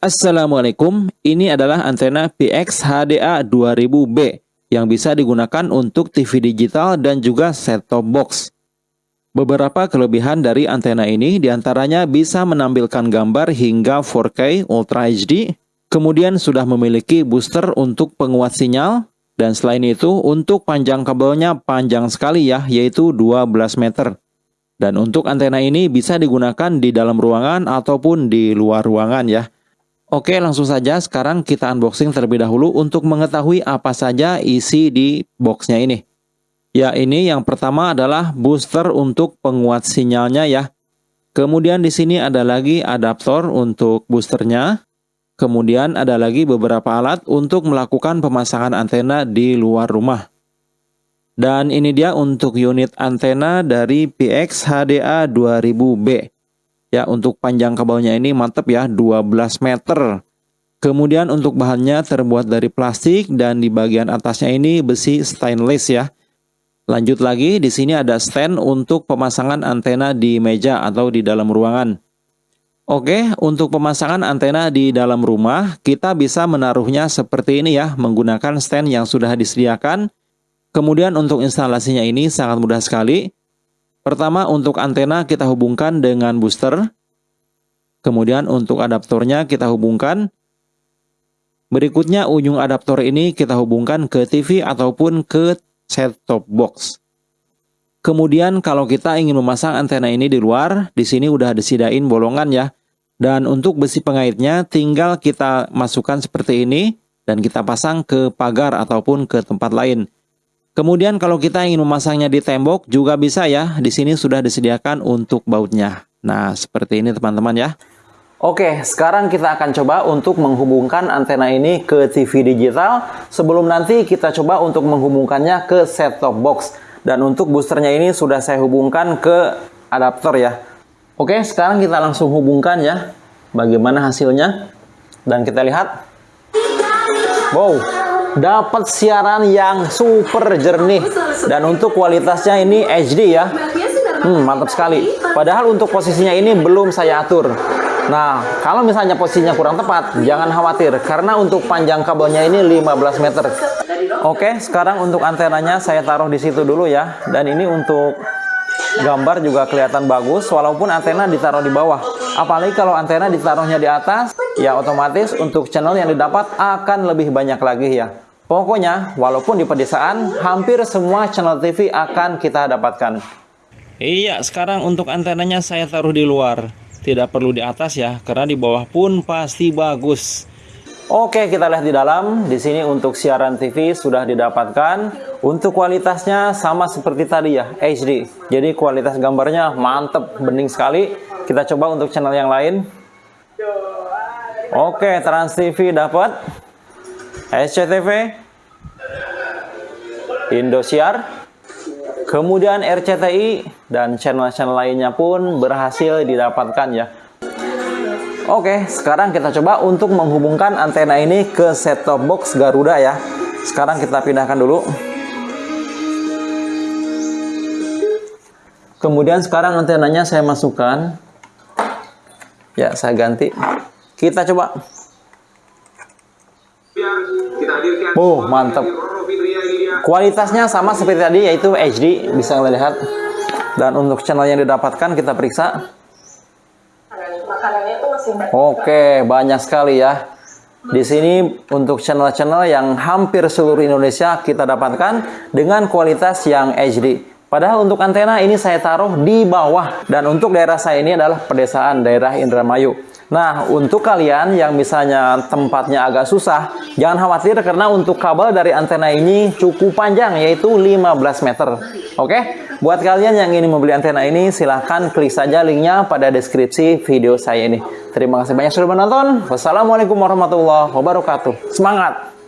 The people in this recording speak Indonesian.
Assalamualaikum, ini adalah antena PX HDA 2000B yang bisa digunakan untuk TV digital dan juga set-top box. Beberapa kelebihan dari antena ini di antaranya bisa menampilkan gambar hingga 4K Ultra HD, kemudian sudah memiliki booster untuk penguat sinyal, dan selain itu untuk panjang kabelnya panjang sekali ya, yaitu 12 meter. Dan untuk antena ini bisa digunakan di dalam ruangan ataupun di luar ruangan ya. Oke, langsung saja sekarang kita unboxing terlebih dahulu untuk mengetahui apa saja isi di boxnya ini. Ya, ini yang pertama adalah booster untuk penguat sinyalnya ya. Kemudian di sini ada lagi adaptor untuk boosternya. Kemudian ada lagi beberapa alat untuk melakukan pemasangan antena di luar rumah. Dan ini dia untuk unit antena dari PX HDA 2000B. Ya, untuk panjang kabelnya ini mantep ya, 12 meter. Kemudian untuk bahannya terbuat dari plastik dan di bagian atasnya ini besi stainless ya. Lanjut lagi, di sini ada stand untuk pemasangan antena di meja atau di dalam ruangan. Oke, untuk pemasangan antena di dalam rumah, kita bisa menaruhnya seperti ini ya, menggunakan stand yang sudah disediakan. Kemudian untuk instalasinya ini sangat mudah sekali. Pertama untuk antena kita hubungkan dengan booster. Kemudian untuk adaptornya kita hubungkan. Berikutnya ujung adaptor ini kita hubungkan ke TV ataupun ke set-top box. Kemudian kalau kita ingin memasang antena ini di luar, di sini udah disediain bolongan ya. Dan untuk besi pengaitnya tinggal kita masukkan seperti ini dan kita pasang ke pagar ataupun ke tempat lain. Kemudian kalau kita ingin memasangnya di tembok juga bisa ya. Di sini sudah disediakan untuk bautnya. Nah, seperti ini teman-teman ya. Oke, sekarang kita akan coba untuk menghubungkan antena ini ke TV digital. Sebelum nanti kita coba untuk menghubungkannya ke set-top box. Dan untuk boosternya ini sudah saya hubungkan ke adaptor ya. Oke, sekarang kita langsung hubungkan ya. Bagaimana hasilnya? Dan kita lihat. Wow, dapat siaran yang super jernih. Dan untuk kualitasnya ini HD ya. Hmm, mantap sekali. Padahal untuk posisinya ini belum saya atur. Nah kalau misalnya posisinya kurang tepat jangan khawatir. Karena untuk panjang kabelnya ini 15 meter. Oke sekarang untuk antenanya saya taruh di situ dulu ya. Dan ini untuk gambar juga kelihatan bagus walaupun antena ditaruh di bawah apalagi kalau antena ditaruhnya di atas ya otomatis untuk channel yang didapat akan lebih banyak lagi ya pokoknya walaupun di pedesaan hampir semua channel TV akan kita dapatkan iya sekarang untuk antenanya saya taruh di luar tidak perlu di atas ya karena di bawah pun pasti bagus Oke, kita lihat di dalam. Di sini untuk siaran TV sudah didapatkan. Untuk kualitasnya sama seperti tadi ya, HD. Jadi kualitas gambarnya mantep, bening sekali. Kita coba untuk channel yang lain. Oke, Trans TV dapat. SCTV. Indosiar. Kemudian RCTI dan channel-channel lainnya pun berhasil didapatkan ya. Oke, sekarang kita coba untuk menghubungkan antena ini ke set-top box Garuda ya. Sekarang kita pindahkan dulu. Kemudian sekarang antenanya saya masukkan. Ya, saya ganti. Kita coba. Oh, mantap. Kualitasnya sama seperti tadi yaitu HD, bisa kita lihat. Dan untuk channel yang didapatkan kita periksa. Oke, banyak sekali ya. Di sini untuk channel-channel yang hampir seluruh Indonesia kita dapatkan dengan kualitas yang HD. Padahal untuk antena ini saya taruh di bawah dan untuk daerah saya ini adalah pedesaan daerah Indramayu. Nah, untuk kalian yang misalnya tempatnya agak susah, jangan khawatir karena untuk kabel dari antena ini cukup panjang yaitu 15 meter. Oke? Buat kalian yang ingin membeli antena ini, silahkan klik saja linknya pada deskripsi video saya ini. Terima kasih banyak sudah menonton. Wassalamualaikum warahmatullahi wabarakatuh. Semangat!